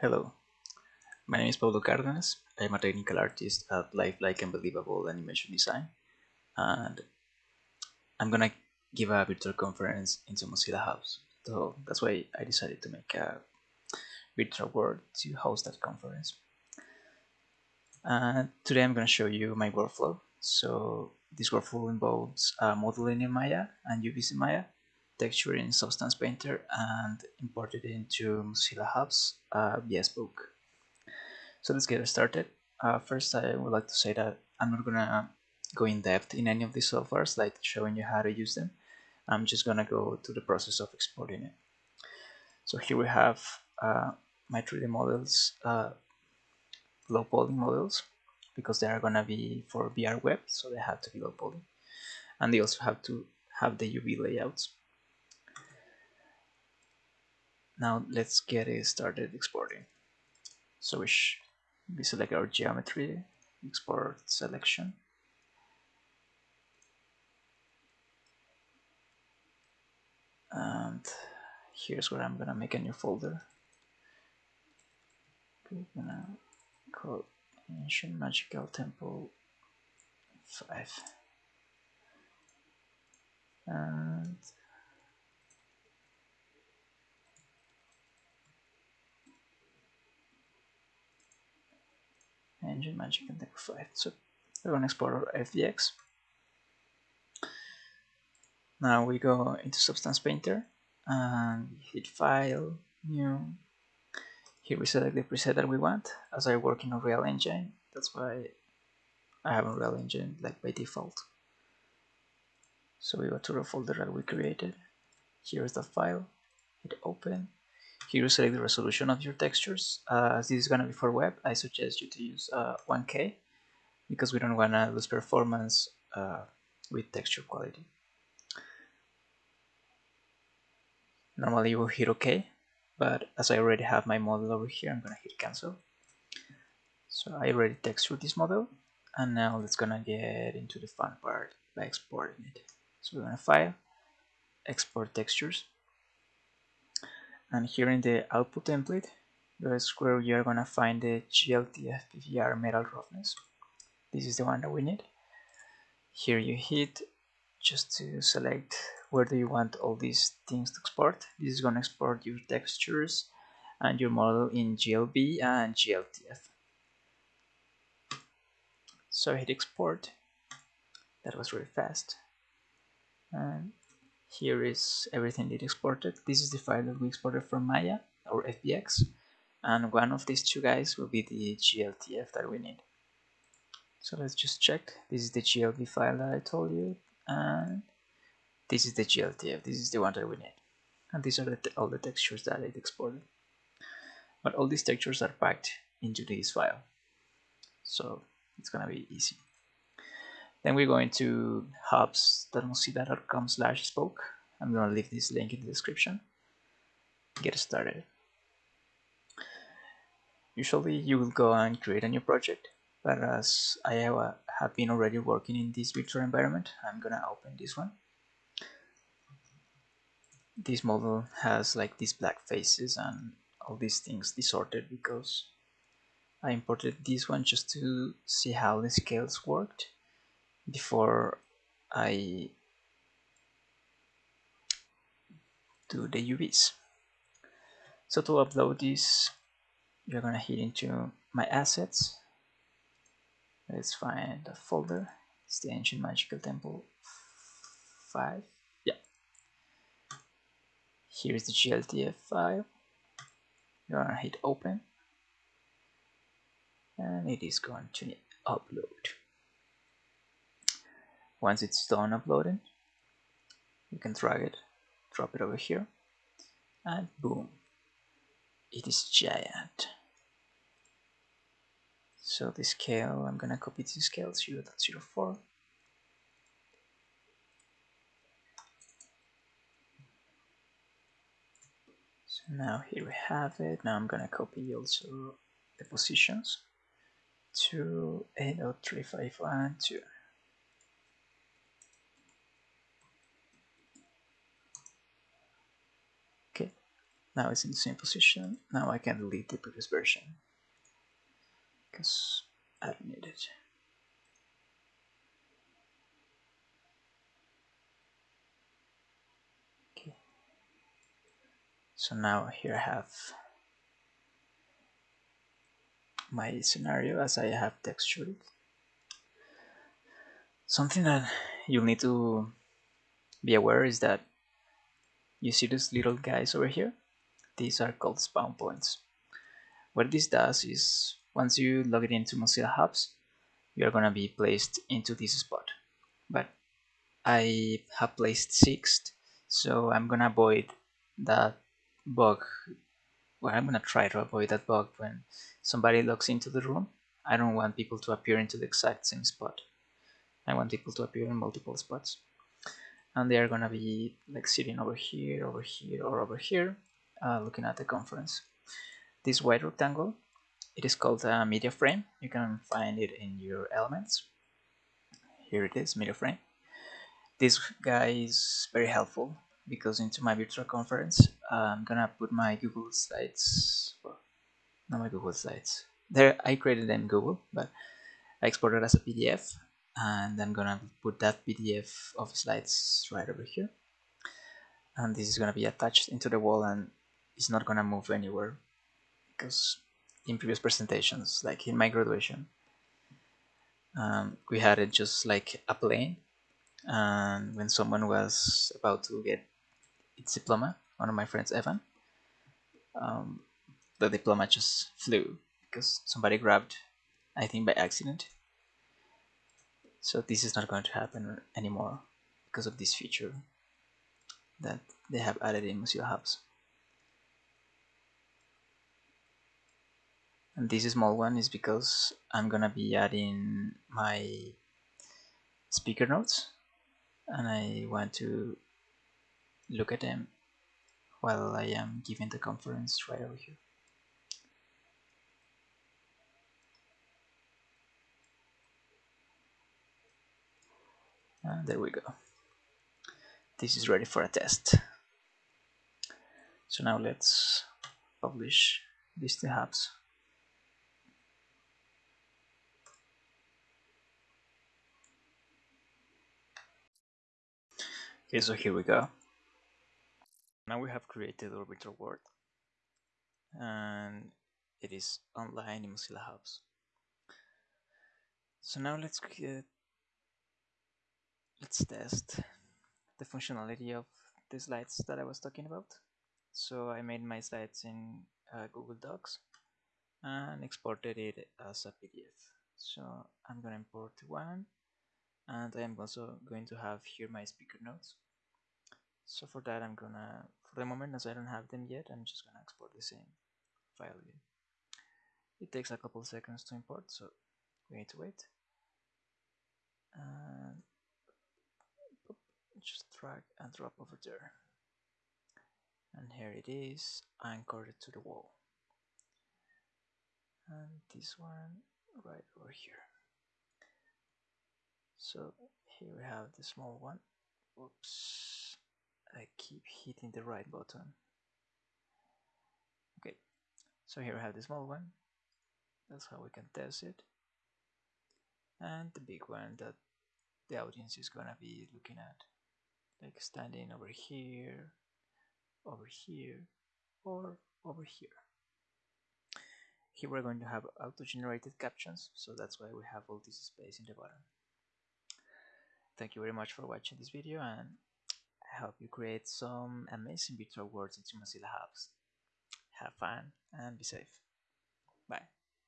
Hello, my name is Pablo Cárdenas. I'm a technical artist at Lifelike and Believable Animation Design, and I'm gonna give a virtual conference in into Mozilla Hubs. So that's why I decided to make a virtual world to host that conference. And today I'm gonna show you my workflow. So this workflow involves uh, modeling in Maya and in Maya texture in Substance Painter and import it into Mozilla Hubs uh, via Spoke. So let's get started. Uh, first, I would like to say that I'm not gonna go in depth in any of these softwares, like showing you how to use them. I'm just gonna go to the process of exporting it. So here we have uh, my 3D models, uh, low poly models, because they are gonna be for VR web, so they have to be low poly, and they also have to have the UV layouts. Now let's get it started exporting. So we, we select our geometry, export selection. And here's where I'm gonna make a new folder. We're gonna call Ancient Magical Temple 5. And engine magic and Temple 5. So we're export our FBX. Now we go into Substance Painter and hit File, New. Here we select the preset that we want. As I work in Unreal Engine, that's why I have Unreal Engine like by default. So we go to the folder that we created. Here's the file. Hit Open here you select the resolution of your textures. Uh, as this is going to be for web, I suggest you to use uh, 1K because we don't want to lose performance uh, with texture quality. Normally you will hit OK, but as I already have my model over here, I'm going to hit cancel. So I already textured this model, and now let's gonna get into the fun part by exporting it. So we're gonna file, export textures and here in the output template that's where you're gonna find the GLTF PBR metal roughness. This is the one that we need. Here you hit just to select where do you want all these things to export. This is gonna export your textures and your model in GLB and GLTF so hit export. That was really fast. And here is everything that exported. This is the file that we exported from Maya or FBX. And one of these two guys will be the GLTF that we need. So let's just check. This is the GLB file that I told you. And this is the GLTF. This is the one that we need. And these are the all the textures that it exported. But all these textures are packed into this file. So it's gonna be easy. Then we're going to hubs.mozilla.com slash spoke. I'm going to leave this link in the description. Get started. Usually you will go and create a new project, but as I have been already working in this virtual environment, I'm going to open this one. This model has like these black faces and all these things disordered because I imported this one just to see how the scales worked before I do the UVs. So to upload this, you're gonna hit into my assets. Let's find the folder. It's the Ancient Magical Temple 5. Yeah. Here's the GLTF file. You're gonna hit open. And it is going to upload. Once it's done uploading, you can drag it, drop it over here, and boom, it is giant. So the scale, I'm gonna copy the scale 0 0.04. So now here we have it. Now I'm gonna copy also the positions to 8.351 2. Now it's in the same position. Now I can delete the previous version. Because I don't need it. Okay. So now here I have my scenario as I have textured something that you'll need to be aware is that you see these little guys over here these are called spawn points. What this does is once you log it into Mozilla Hubs you're gonna be placed into this spot. But I have placed sixth so I'm gonna avoid that bug. Well I'm gonna try to avoid that bug when somebody logs into the room. I don't want people to appear into the exact same spot. I want people to appear in multiple spots. And they are gonna be like sitting over here over here or over here uh, looking at the conference. This white rectangle it is called a media frame. You can find it in your elements. Here it is media frame. This guy is very helpful because into my virtual conference I'm gonna put my Google Slides. Well, not my Google Slides. There I created them Google but I exported as a PDF and I'm gonna put that PDF of slides right over here. And this is gonna be attached into the wall and it's not gonna move anywhere because in previous presentations like in my graduation um, we had it just like a plane and when someone was about to get its diploma one of my friends Evan um, the diploma just flew because somebody grabbed I think by accident so this is not going to happen anymore because of this feature that they have added in Mozilla Hubs. This small one is because I'm gonna be adding my speaker notes and I want to look at them while I am giving the conference right over here. And there we go. This is ready for a test. So now let's publish these to hubs. Okay, so here we go. Now we have created our virtual world and it is online in Mozilla Hubs. So now let's get let's test the functionality of the slides that I was talking about. So I made my slides in uh, Google Docs and exported it as a PDF. So I'm to import one and I'm also going to have here my speaker notes. So for that I'm gonna, for the moment as I don't have them yet, I'm just gonna export the same file again. It takes a couple seconds to import, so we need to wait. And just drag and drop over there and here it is anchored to the wall and this one right over here so here we have the small one. Oops. I keep hitting the right button. Okay. So here we have the small one. That's how we can test it. And the big one that the audience is gonna be looking at. Like standing over here, over here, or over here. Here we're going to have auto-generated captions, so that's why we have all this space in the bottom. Thank you very much for watching this video and I hope you create some amazing virtual worlds into Mozilla Hubs. Have fun and be safe. Bye.